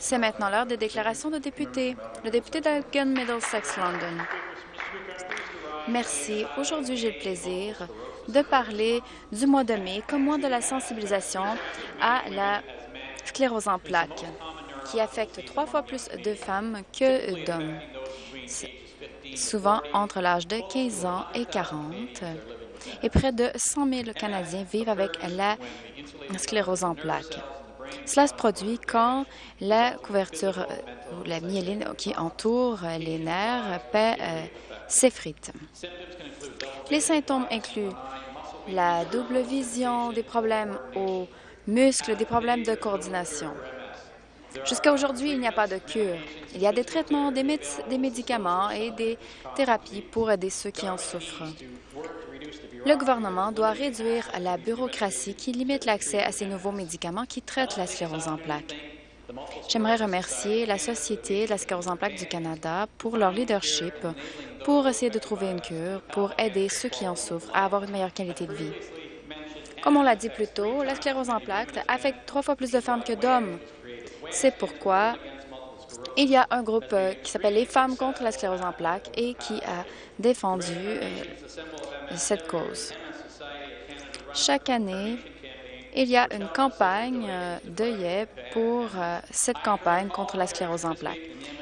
C'est maintenant l'heure des déclarations de députés. Le député d'Elgin Middlesex London. Merci. Aujourd'hui, j'ai le plaisir de parler du mois de mai comme mois de la sensibilisation à la sclérose en plaques, qui affecte trois fois plus de femmes que d'hommes, souvent entre l'âge de 15 ans et 40. Et près de 100 000 Canadiens vivent avec la sclérose en plaques. Cela se produit quand la couverture ou la myéline qui entoure les nerfs euh, s'effrite. Les symptômes incluent la double vision, des problèmes aux muscles, des problèmes de coordination. Jusqu'à aujourd'hui, il n'y a pas de cure. Il y a des traitements, des, des médicaments et des thérapies pour aider ceux qui en souffrent. Le gouvernement doit réduire la bureaucratie qui limite l'accès à ces nouveaux médicaments qui traitent la sclérose en plaques. J'aimerais remercier la Société de la sclérose en plaques du Canada pour leur leadership pour essayer de trouver une cure pour aider ceux qui en souffrent à avoir une meilleure qualité de vie. Comme on l'a dit plus tôt, la sclérose en plaques affecte trois fois plus de femmes que d'hommes. C'est pourquoi il y a un groupe euh, qui s'appelle les Femmes contre la sclérose en plaques et qui a défendu euh, cette cause. Chaque année, il y a une campagne euh, d'œillet pour euh, cette campagne contre la sclérose en plaques.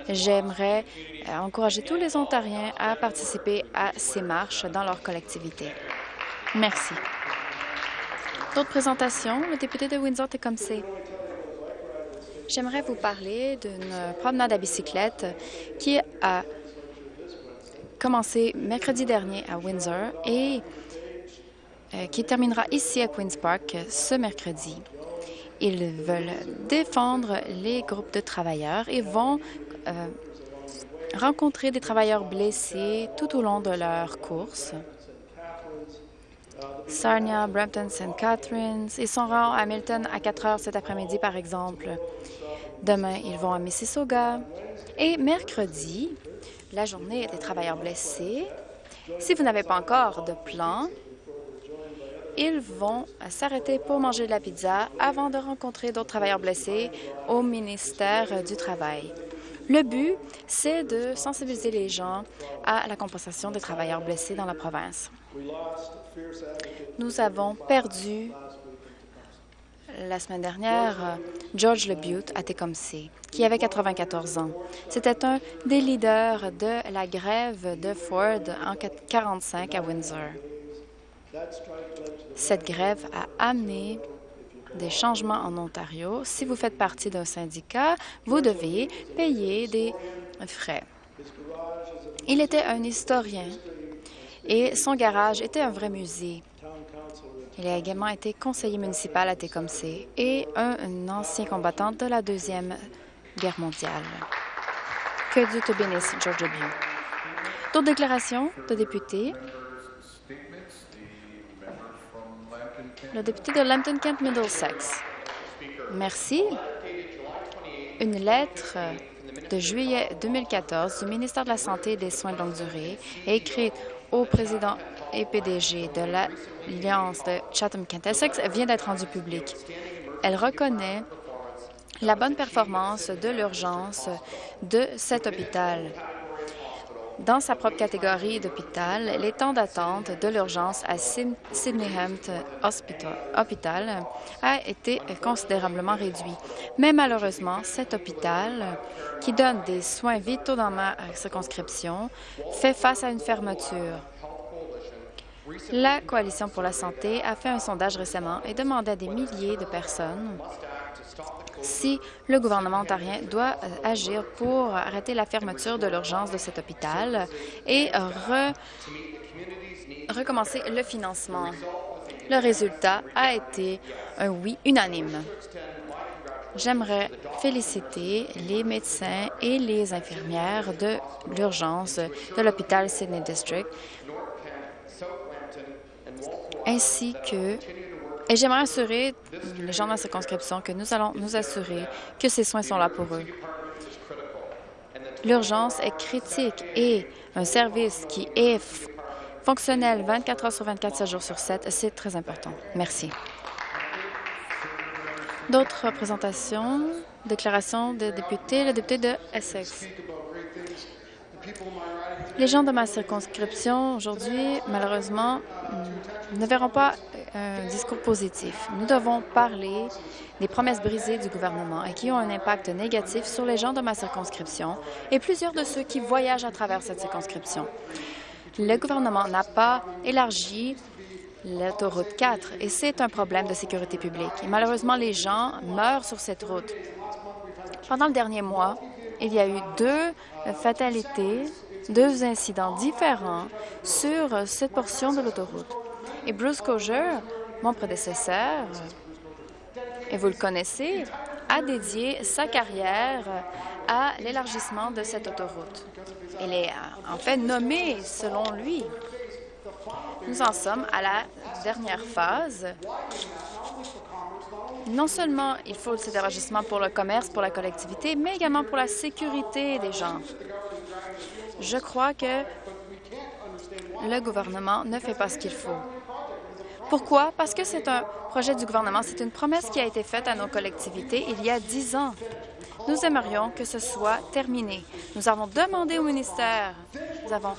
J'aimerais euh, encourager tous les Ontariens à participer à ces marches dans leur collectivité. Merci. D'autres présentations? Le député de Windsor-Tecumseh. J'aimerais vous parler d'une promenade à bicyclette qui a commencé mercredi dernier à Windsor et euh, qui terminera ici à Queen's Park ce mercredi. Ils veulent défendre les groupes de travailleurs et vont euh, rencontrer des travailleurs blessés tout au long de leur course. Sarnia, Brampton, St. Catharines. Ils sont à Hamilton à 4 heures cet après-midi, par exemple. Demain, ils vont à Mississauga. Et mercredi, la journée des travailleurs blessés. Si vous n'avez pas encore de plan, ils vont s'arrêter pour manger de la pizza avant de rencontrer d'autres travailleurs blessés au ministère du Travail. Le but, c'est de sensibiliser les gens à la compensation des travailleurs blessés dans la province. Nous avons perdu la semaine dernière George Lebutte à Tecumseh, qui avait 94 ans. C'était un des leaders de la grève de Ford en 1945 à Windsor. Cette grève a amené des changements en Ontario. Si vous faites partie d'un syndicat, vous devez payer des frais. Il était un historien et son garage était un vrai musée. Il a également été conseiller municipal à Tecumseh et un ancien combattant de la Deuxième Guerre mondiale. Que Dieu te bénisse, George W. D'autres déclarations de députés? Le député de Lambton-Kent-Middlesex. Merci. Une lettre de juillet 2014 du ministère de la Santé et des Soins de longue durée est écrite au président et PDG de l'Alliance de Chatham-Kent-Essex vient d'être rendue publique. Elle reconnaît la bonne performance de l'urgence de cet hôpital. Dans sa propre catégorie d'hôpital, les temps d'attente de l'urgence à Sydney-Hampton Hospital, a été considérablement réduit. Mais malheureusement, cet hôpital, qui donne des soins vitaux dans ma circonscription, fait face à une fermeture. La Coalition pour la santé a fait un sondage récemment et demandé à des milliers de personnes si le gouvernement ontarien doit euh, agir pour arrêter la fermeture de l'urgence de cet hôpital et recommencer le financement. Le résultat a été un oui unanime. J'aimerais féliciter les médecins et les infirmières de l'urgence de l'hôpital Sydney District ainsi que et j'aimerais assurer les gens de la circonscription que nous allons nous assurer que ces soins sont là pour eux. L'urgence est critique et un service qui est fonctionnel 24 heures sur 24, 7 jours sur 7, c'est très important. Merci. D'autres présentations, déclarations de députés, le député de Essex. Les gens de ma circonscription aujourd'hui, malheureusement, ne verront pas un discours positif. Nous devons parler des promesses brisées du gouvernement et qui ont un impact négatif sur les gens de ma circonscription et plusieurs de ceux qui voyagent à travers cette circonscription. Le gouvernement n'a pas élargi l'autoroute 4 et c'est un problème de sécurité publique. Malheureusement, les gens meurent sur cette route. Pendant le dernier mois, il y a eu deux fatalités, deux incidents différents sur cette portion de l'autoroute. Et Bruce Coger, mon prédécesseur, et vous le connaissez, a dédié sa carrière à l'élargissement de cette autoroute. Il est en fait nommé selon lui. Nous en sommes à la dernière phase. Non seulement il faut cet élargissement pour le commerce, pour la collectivité, mais également pour la sécurité des gens. Je crois que le gouvernement ne fait pas ce qu'il faut. Pourquoi? Parce que c'est un projet du gouvernement. C'est une promesse qui a été faite à nos collectivités il y a dix ans. Nous aimerions que ce soit terminé. Nous avons demandé au ministère, nous avons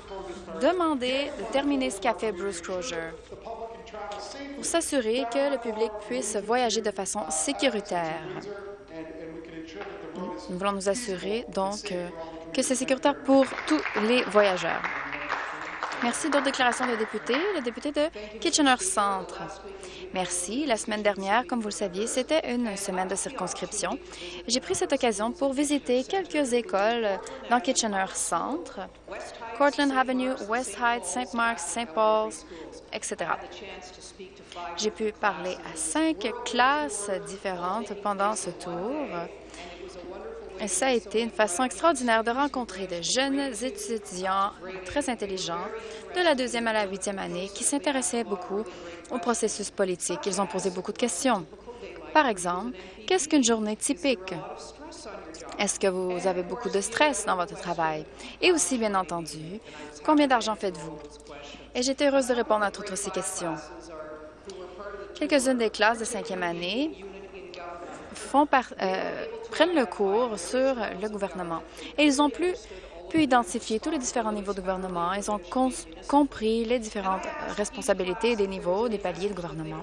demandé de terminer ce qu'a fait Bruce Crozier pour s'assurer que le public puisse voyager de façon sécuritaire. Nous voulons nous assurer donc que c'est sécuritaire pour tous les voyageurs. Merci. D'autres déclarations de députés. Le député de Kitchener Centre. Merci. La semaine dernière, comme vous le saviez, c'était une semaine de circonscription. J'ai pris cette occasion pour visiter quelques écoles dans Kitchener Centre, Cortland Avenue, West Heights, St. Mark's, St. Paul's, etc. J'ai pu parler à cinq classes différentes pendant ce tour. Ça a été une façon extraordinaire de rencontrer de jeunes étudiants très intelligents de la deuxième à la huitième année qui s'intéressaient beaucoup au processus politique. Ils ont posé beaucoup de questions. Par exemple, qu'est-ce qu'une journée typique? Est-ce que vous avez beaucoup de stress dans votre travail? Et aussi, bien entendu, combien d'argent faites-vous? Et j'étais heureuse de répondre à toutes ces questions. Quelques-unes des classes de cinquième année font euh, prennent le cours sur le gouvernement. Et ils ont pu identifier tous les différents niveaux de gouvernement. Ils ont compris les différentes responsabilités des niveaux, des paliers de gouvernement.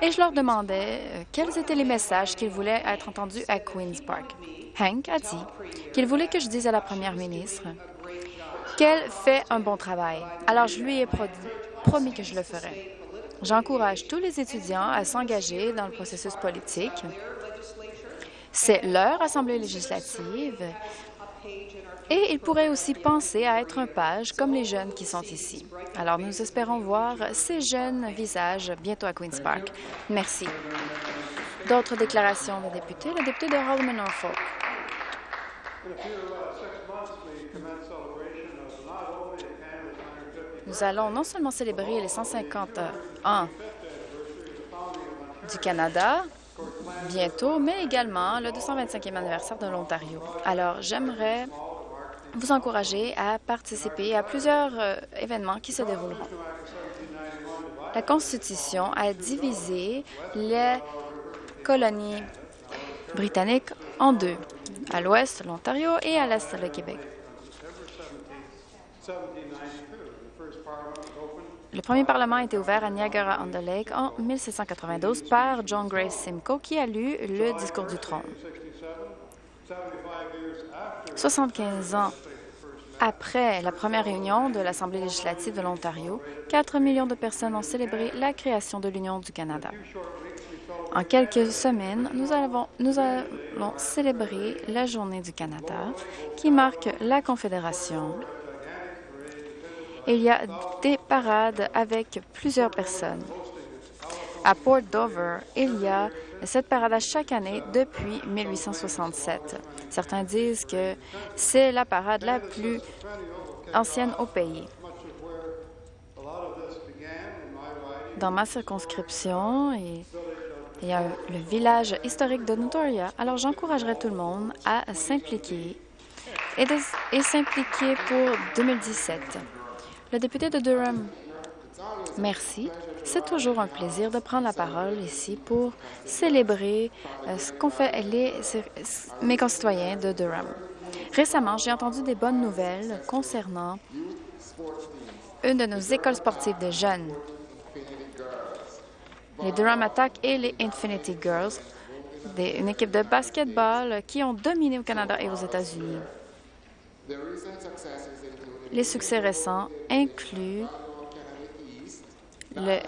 Et je leur demandais euh, quels étaient les messages qu'ils voulaient être entendus à Queen's Park. Hank a dit qu'il voulait que je dise à la première ministre qu'elle fait un bon travail. Alors, je lui ai promis que je le ferais. J'encourage tous les étudiants à s'engager dans le processus politique. C'est leur assemblée législative et ils pourraient aussi penser à être un page comme les jeunes qui sont ici. Alors, nous espérons voir ces jeunes visages bientôt à Queen's Park. Merci. D'autres déclarations de députés? Le député de Holman Norfolk. Nous allons non seulement célébrer les 150 ans du Canada bientôt, mais également le 225e anniversaire de l'Ontario. Alors, j'aimerais vous encourager à participer à plusieurs euh, événements qui se dérouleront. La Constitution a divisé les colonies britanniques en deux, à l'ouest l'Ontario et à l'est le Québec. Le premier Parlement a été ouvert à Niagara-on-the-Lake en 1792 par John Gray Simcoe, qui a lu le discours du trône. 75 ans après la première réunion de l'Assemblée législative de l'Ontario, 4 millions de personnes ont célébré la création de l'Union du Canada. En quelques semaines, nous, avons, nous allons célébrer la Journée du Canada, qui marque la Confédération il y a des parades avec plusieurs personnes. À Port Dover, il y a cette parade à chaque année depuis 1867. Certains disent que c'est la parade la plus ancienne au pays. Dans ma circonscription, il y a le village historique de Notoria. Alors, j'encouragerais tout le monde à s'impliquer et, et s'impliquer pour 2017. Le député de Durham. Merci. C'est toujours un plaisir de prendre la parole ici pour célébrer euh, ce qu'ont fait les, mes concitoyens de Durham. Récemment, j'ai entendu des bonnes nouvelles concernant une de nos écoles sportives de jeunes, les Durham Attack et les Infinity Girls, une équipe de basketball qui ont dominé au Canada et aux États-Unis. Les succès récents incluent le,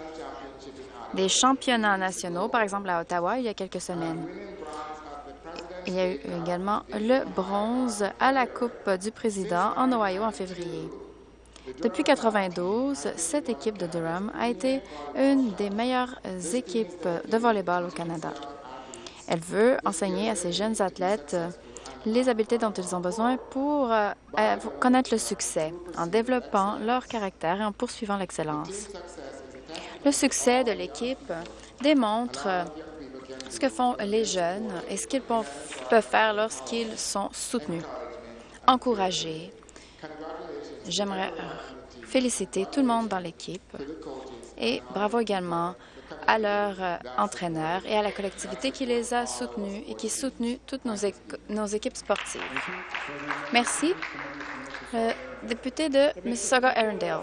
des championnats nationaux, par exemple à Ottawa, il y a quelques semaines. Il y a eu également le bronze à la Coupe du Président en Ohio en février. Depuis 1992, cette équipe de Durham a été une des meilleures équipes de volleyball au Canada. Elle veut enseigner à ces jeunes athlètes les habiletés dont ils ont besoin pour euh, connaître le succès, en développant leur caractère et en poursuivant l'excellence. Le succès de l'équipe démontre ce que font les jeunes et ce qu'ils peuvent faire lorsqu'ils sont soutenus, encouragés. J'aimerais féliciter tout le monde dans l'équipe et bravo également à leur euh, entraîneurs et à la collectivité qui les a soutenus et qui soutenu toutes nos, nos équipes sportives. Merci. Le député de Mississauga-Arundel.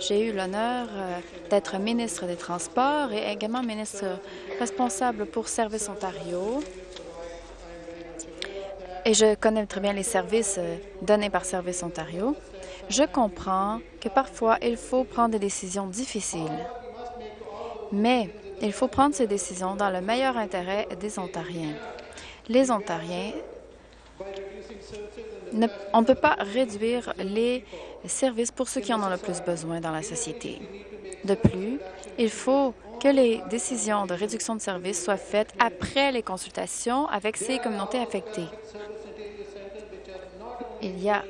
J'ai eu l'honneur euh, d'être ministre des Transports et également ministre responsable pour Service Ontario. Et je connais très bien les services euh, donnés par Service Ontario. Je comprends que parfois, il faut prendre des décisions difficiles. Mais il faut prendre ces décisions dans le meilleur intérêt des Ontariens. Les Ontariens, on ne peut pas réduire les services pour ceux qui en ont le plus besoin dans la société. De plus, il faut que les décisions de réduction de services soient faites après les consultations avec ces communautés affectées. Il y a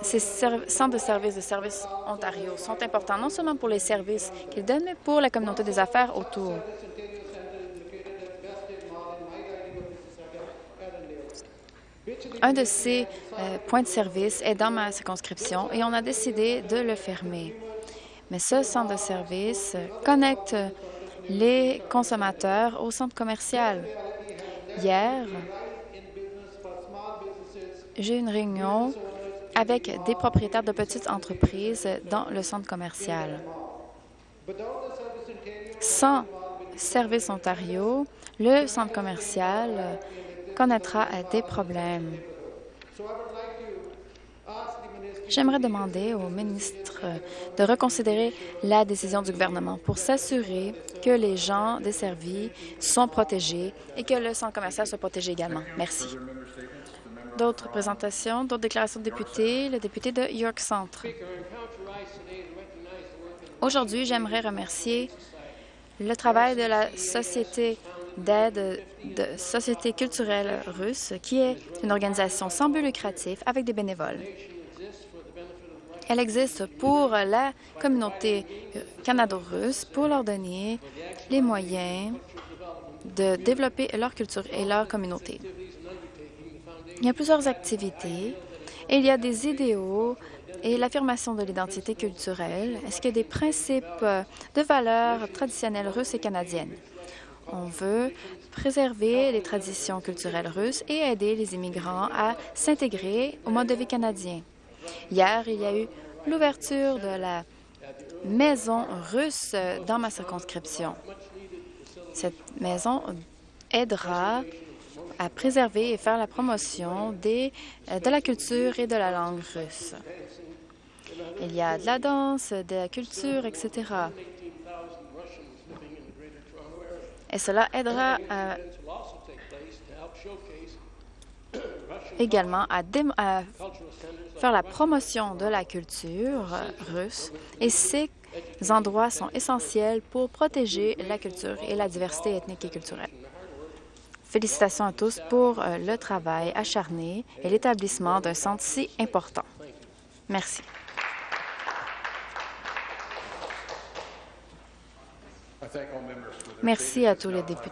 ces centres de services de Services Ontario sont importants non seulement pour les services qu'ils donnent, mais pour la communauté des affaires autour. Un de ces euh, points de service est dans ma circonscription et on a décidé de le fermer. Mais ce centre de service connecte les consommateurs au centre commercial. Hier, j'ai eu une réunion avec des propriétaires de petites entreprises dans le centre commercial. Sans Service Ontario, le centre commercial connaîtra des problèmes. J'aimerais demander au ministre de reconsidérer la décision du gouvernement pour s'assurer que les gens desservis sont protégés et que le centre commercial soit protégé également. Merci. D'autres présentations, d'autres déclarations de députés. Le député de York Centre. Aujourd'hui, j'aimerais remercier le travail de la Société d'aide de Société culturelle russe, qui est une organisation sans but lucratif avec des bénévoles. Elle existe pour la communauté canado-russe pour leur donner les moyens de développer leur culture et leur communauté. Il y a plusieurs activités il y a des idéaux et l'affirmation de l'identité culturelle. Est-ce qu'il y a des principes de valeurs traditionnelles russes et canadiennes? On veut préserver les traditions culturelles russes et aider les immigrants à s'intégrer au mode de vie canadien. Hier, il y a eu l'ouverture de la maison russe dans ma circonscription. Cette maison aidera à préserver et faire la promotion euh, de la culture et de la langue russe. Il y a de la danse, de la culture, etc. Et cela aidera également à, à, faire la promotion de la culture russe et ces endroits sont essentiels pour protéger la culture et la diversité ethnique et culturelle. Félicitations à tous pour euh, le travail acharné et l'établissement d'un centre si important. Merci. Merci à tous les députés